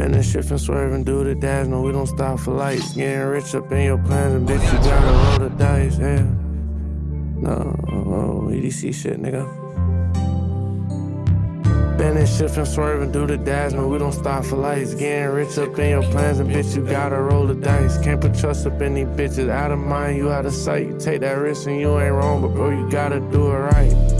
Bending, shifting, swerving, do the dash. No, we don't stop for lights. Getting rich up in your plans, and bitch, you gotta roll the dice. Yeah. No, oh, EDC shit, nigga. Bending, shifting, swerving, do the dash. No, we don't stop for lights. Getting rich up in your plans, and bitch, you gotta roll the dice. Can't put trust up in these bitches. Out of mind, you out of sight. You take that risk, and you ain't wrong, but bro, you gotta do it right.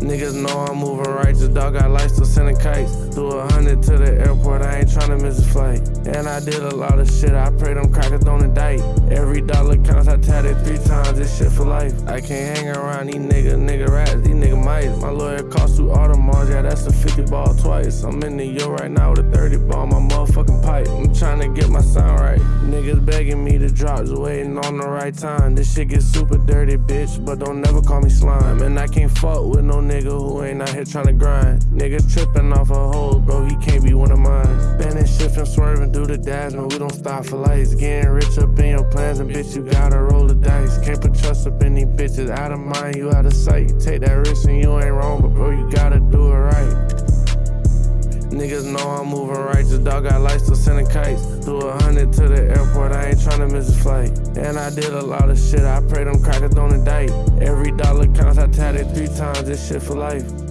Niggas know I'm moving righteous, dog got lights still sending kites. Do a hundred to the airport, I ain't tryna miss a flight. And I did a lot of shit, I pray them crackers don't indict. Every dollar counts, I tatted three times, this shit for life. I can't hang around these niggas, nigga rats, these nigga mice. My lawyer cost two Audemars, yeah, that's a 50 ball twice. I'm in the yo right now with a 30 ball, my motherfucking pipe. I'm tryna get my sound right. Niggas begging me to drop, just waiting on the right time. This shit get super dirty, bitch, but don't never call me slime. And I can't fuck with no nigga who ain't out here trying to grind. Niggas tripping off a hole, bro, he can't be one of mine. Bending, shifting, swerving, through the dash, no, we don't stop for lights. Getting rich up in your plans, and bitch, you gotta roll the dice. Can't put trust up in these bitches, out of mind, you out of sight. Take that risk and you ain't wrong, but bro, you gotta do it right. Righteous, dog got lights still sending kites. Do a hundred to the airport, I ain't tryna miss a flight. And I did a lot of shit, I pray them crackers don't indict. Every dollar counts, I tatted three times, this shit for life.